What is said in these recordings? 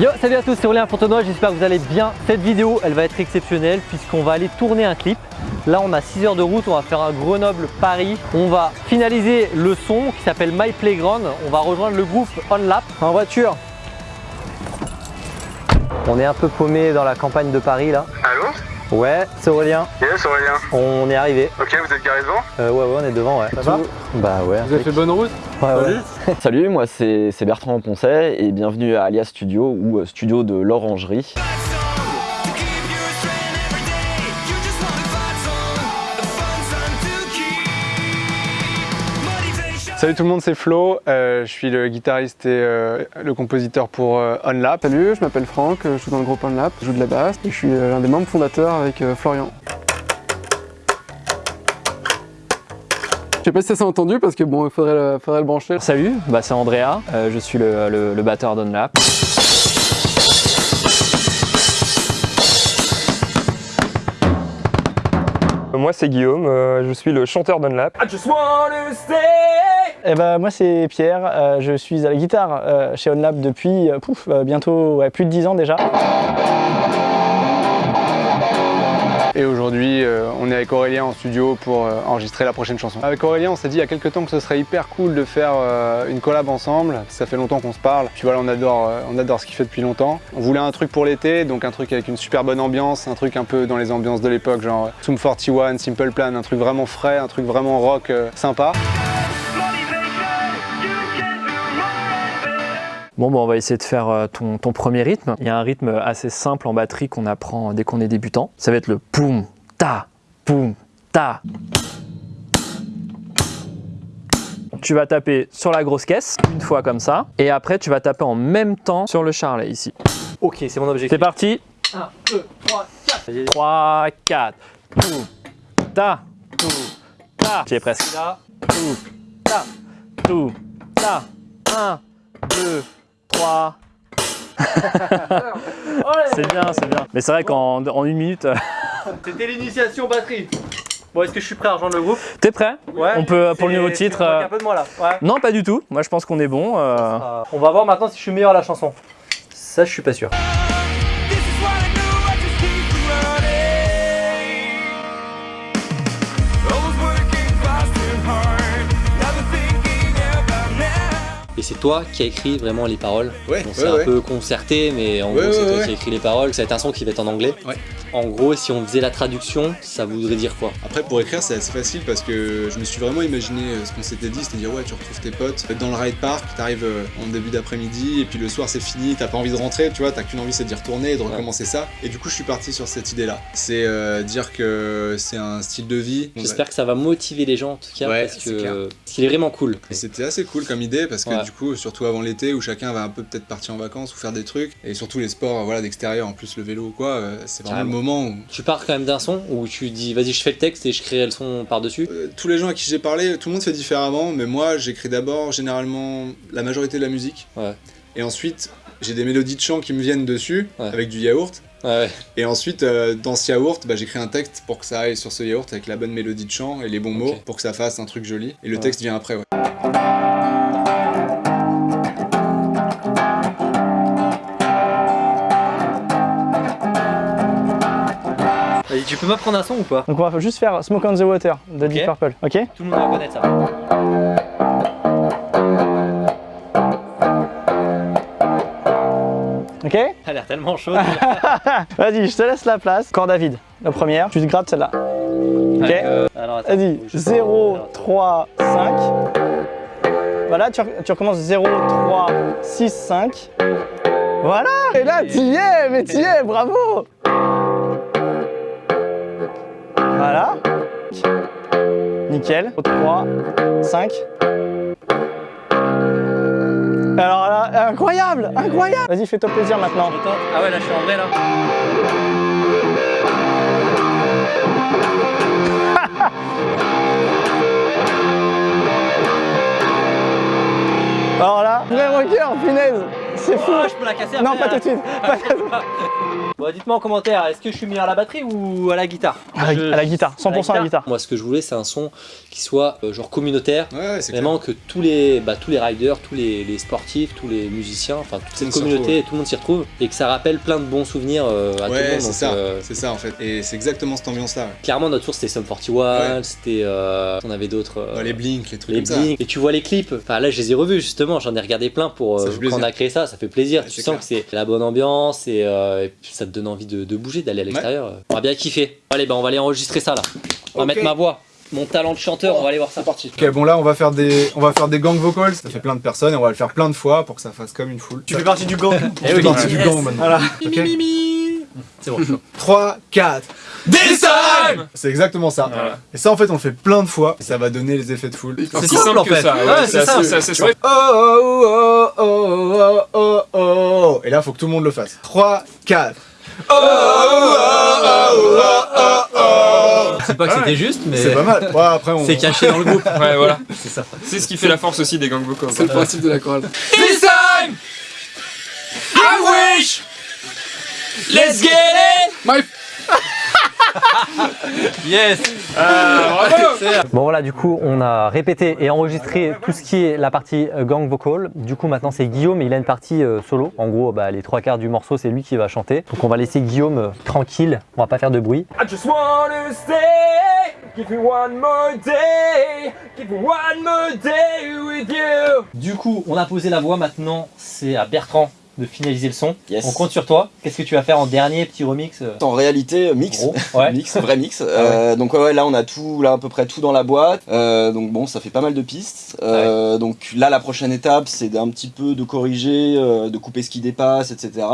Yo, salut à tous, c'est Aurélien Fontenoy, j'espère que vous allez bien. Cette vidéo, elle va être exceptionnelle puisqu'on va aller tourner un clip. Là, on a 6 heures de route, on va faire un Grenoble-Paris. On va finaliser le son qui s'appelle My Playground. On va rejoindre le groupe On Lap en voiture. On est un peu paumé dans la campagne de Paris là. Allô? Ouais, c'est Aurélien. Yes, Aurélien. On est arrivé. Ok, vous êtes garé devant? Euh, ouais, ouais, on est devant, ouais. Ça va? Bah ouais. Vous avez fait bonne route? Ouais, ouais. Salut, moi c'est Bertrand Poncet et bienvenue à Alias Studio ou euh, studio de l'Orangerie. Salut tout le monde, c'est Flo. Euh, je suis le guitariste et euh, le compositeur pour euh, OnLap. Salut, je m'appelle Franck, je joue dans le groupe OnLap, je joue de la basse et je suis euh, l'un des membres fondateurs avec euh, Florian. Je sais pas si ça s'est entendu parce que bon, il faudrait le, faudrait le brancher. Salut, bah c'est Andrea, euh, je suis le, le- le batteur d'Unlap. Moi c'est Guillaume, euh, je suis le chanteur d'Unlap. Eh ben, moi c'est Pierre, euh, je suis à la guitare euh, chez OnLab depuis euh, pouf, euh, bientôt ouais, plus de 10 ans déjà. Et aujourd'hui, euh, on est avec Aurélien en studio pour euh, enregistrer la prochaine chanson. Avec Aurélien, on s'est dit il y a quelques temps que ce serait hyper cool de faire euh, une collab ensemble. Ça fait longtemps qu'on se parle. Puis voilà, on adore, on adore ce qu'il fait depuis longtemps. On voulait un truc pour l'été, donc un truc avec une super bonne ambiance, un truc un peu dans les ambiances de l'époque, genre Sum 41, Simple Plan, un truc vraiment frais, un truc vraiment rock sympa. Bon, bah, on va essayer de faire euh, ton, ton premier rythme. Il y a un rythme assez simple en batterie qu'on apprend dès qu'on est débutant. Ça va être le poum, ta, poum, ta. Tu vas taper sur la grosse caisse, une fois comme ça, et après tu vas taper en même temps sur le charlet ici. Ok, c'est mon objectif. C'est parti 1, 2, 3, 4. 3, 4, poum, ta, poum, ta. J'y ai presque. Là, Tout, ta, tout, ta. 1, 2, 3. c'est bien, c'est bien. Mais c'est vrai qu'en en une minute, euh, c'était l'initiation batterie. Bon, est-ce que je suis prêt à rejoindre le groupe? T'es prêt? Ouais. On peut, pour le nouveau titre. euh, un peu de moi là. Ouais. Non, pas du tout. Moi, je pense qu'on est bon. euh, Euh, on va voir maintenant si je suis meilleur à la chanson. Ça, je suis pas sûr. Et c'est toi qui as écrit vraiment les paroles. Ouais, On ouais, s'est un ouais. peu concerté, mais en gros, c'est toi qui as écrit les paroles. Ça va être un son qui va être en anglais. Ouais. En gros, si on faisait la traduction, ça voudrait dire quoi? Après, pour écrire, c'est assez facile parce que je me suis vraiment imaginé euh, ce qu'on s'était dit, c'est-à-dire, ouais, tu retrouves tes potes dans le ride park, t'arrives euh, en début d'après-midi, et puis le soir c'est fini, t'as pas envie de rentrer, tu vois, t'as qu'une envie c'est d'y retourner et de recommencer ça. Et du coup, je suis parti sur cette idée-là. C'est euh, dire que c'est un style de vie. J'espère que ça va motiver les gens en tout cas, parce c'est que parce qu'il est vraiment cool. C'était assez cool comme idée parce que. Du coup, surtout avant l'été où chacun va un peu peut-être partir en vacances ou faire des trucs, et surtout les sports voilà, d'extérieur, en plus le vélo ou quoi, euh, c'est vraiment Carrément. le moment où Tu pars quand même d'un son où tu dis vas-y, je fais le texte et je créerai le son par-dessus. Euh, tous les gens à qui j'ai parlé, tout le monde fait différemment, mais moi j'écris d'abord généralement la majorité de la musique. Ouais. Et ensuite, j'ai des mélodies de chant qui me viennent dessus, Ouais. avec du yaourt. Ouais. Et ensuite, euh, dans ce yaourt, bah, j'écris un texte pour que ça aille sur ce yaourt avec la bonne mélodie de chant et les bons mots pour que ça fasse un truc joli. Et le texte vient après, ouais. Tu peux m'apprendre un son ou pas Donc on va juste faire Smoke on the Water de Deep. Purple, ok? Tout le monde va connaître ça. Ok? Elle a l'air tellement chaude. Vas-y, je te laisse la place. Corde à vide, la première, tu te grattes celle-là. Ok? Attends, Vas-y, faut que je- 0, 3, 5. Voilà, tu, tu recommences 0, 3, 6, 5. Voilà Et là, tu y es, mais tu y es, bravo Nickel. 3, 5. Alors là, incroyable Incroyable Vas-y, fais-toi plaisir maintenant. Ah ouais, là, je suis en vrai là. Alors là, vrai rocker, punaise c'est fou. Ah, je peux la casser Non, après, pas tout de suite. Pas tout de suite. Bon, dites-moi en commentaire, est-ce que je suis meilleur à la batterie ou à la guitare À Je- la, à la guitare, 100% à la guitare. Moi, ce que je voulais, c'est un son qui soit euh, genre communautaire. Ouais, ouais, c'est clair. Vraiment que tous les, bah, tous les riders, tous les, les sportifs, tous les musiciens, enfin toute cette communauté, tout le monde s'y retrouve et que ça rappelle plein de bons souvenirs euh, à tout le Ouais, monde. c'est ça, euh, c'est ça en fait. Et c'est exactement cette ambiance-là. ouais. clairement, notre source c'était Sum 41, Ouais. c'était. euh, on avait d'autres. euh, Ouais, les Blink, les trucs les comme ça. Et tu vois les clips, enfin là je les ai revus justement, j'en ai regardé plein pour euh, quand on a créé ça, ça fait plaisir. Tu sens que c'est la bonne ambiance et, euh, ça te donne envie de, bouger, d'aller à l'extérieur. On va bien kiffer. Allez, ben, on va aller enregistrer ça là. On va mettre ma voix. Mon talent de chanteur, on va aller voir ça. parti. Ok, bon là, on va faire des, on va faire des gang vocals. Ça fait plein de personnes et on va le faire plein de fois pour que ça fasse comme une foule. Tu fais partie du gang. Tu fais eh partie du gang maintenant. C'est bon. 3, 4. This C'est exactement ça. Et ça, en fait, on le fait plein de fois, ça va donner les effets de foule. C'est si simple, en. Ça, oh, oh, oh, Et là, faut que tout le monde le fasse. 3, 4. Oh, oh, oh, oh, oh, C'est pas que c'était juste, mais c'est pas mal. après, on... C'est caché dans le groupe. Ouais, voilà. C'est ça. C'est ce qui fait la force aussi des gang vocals. C'est le principe de la chorale. This time, I wish, let's get it, my Yes bravo. Bon voilà, du coup, on a répété et enregistré tout ce qui est la partie euh, gang vocal. Du coup, maintenant, c'est Guillaume, il a une partie euh, solo. En gros, bah, les trois quarts du morceau, c'est lui qui va chanter. Donc, on va laisser Guillaume euh, tranquille, on va pas faire de bruit. I just wanna stay. Give me one more day. Give me one more day with you. Du coup, on a posé la voix, maintenant, c'est à Bertrand de finaliser le son. Yes. On compte sur toi. Qu'est-ce que tu vas faire en dernier petit remix euh, En réalité, mix. Ouais. mix, vrai mix. Euh, donc ouais, là on a tout, là à peu près tout dans la boîte. Euh, donc bon, ça fait pas mal de pistes. Euh, Donc là, la prochaine étape, c'est d'un petit peu de corriger, euh, de couper ce qui dépasse, etc.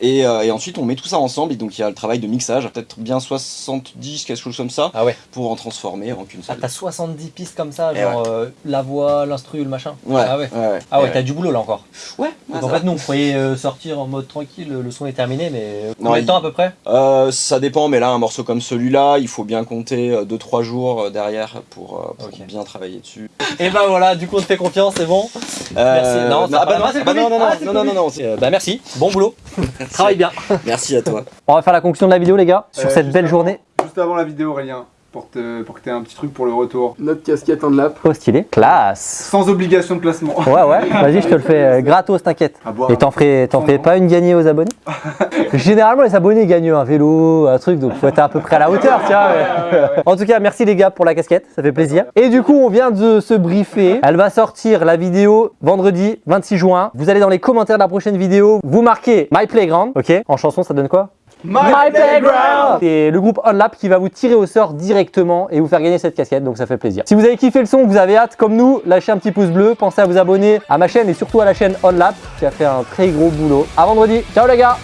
Et, euh, et ensuite, on met tout ça ensemble. Et donc il y a le travail de mixage, peut-être bien 70, quelque chose comme ça, Ah ouais. pour en transformer en qu'une Ah, seule. t'as 70 pistes comme ça, Eh genre euh, la voix, l'instru, le machin Ouais, Ah ouais. Ah ouais, Ouais, t'as du boulot là encore. ouais. Donc en fait, nous, on croyait euh, sortir en mode tranquille, le son est terminé, mais euh, Non, combien de temps à peu près? Euh, ça dépend, mais là, un morceau comme celui-là, il faut bien compter 2-3 jours derrière pour, bien travailler dessus. Et bah voilà, du coup, on te fait confiance, c'est bon? Merci. Non, ah bah non, ah bah non, non, non, Ah, non, non, non, non, bon boulot. Travaille bien. Merci à toi. On va faire la conclusion de la vidéo, les gars, sur Euh, cette belle avant- journée. Juste avant la vidéo, Aurélien, pour, te, pour que tu aies un petit truc pour le retour. Notre casquette en lap. Trop stylé? Classe. Sans obligation de placement. Ouais, ouais, vas-y, je te le fais euh, gratos, t'inquiète. Et t'en ferais, t'en ferais pas une gagnée aux abonnés? Généralement, les abonnés gagnent un vélo, un truc, donc faut être à peu près à la hauteur, tiens. En tout cas, merci les gars pour la casquette, ça fait plaisir. Et du coup, on vient de se briefer. Elle va sortir la vidéo vendredi 26 juin. Vous allez dans les commentaires de la prochaine vidéo, vous marquez My Playground, ok? En chanson, ça donne quoi? My Playground. C'est le groupe OnLap qui va vous tirer au sort directement et vous faire gagner cette casquette, donc ça fait plaisir. Si vous avez kiffé le son, vous avez hâte comme nous, lâchez un petit pouce bleu, pensez à vous abonner à ma chaîne et surtout à la chaîne OnLap qui a fait un très gros boulot. À vendredi, ciao les gars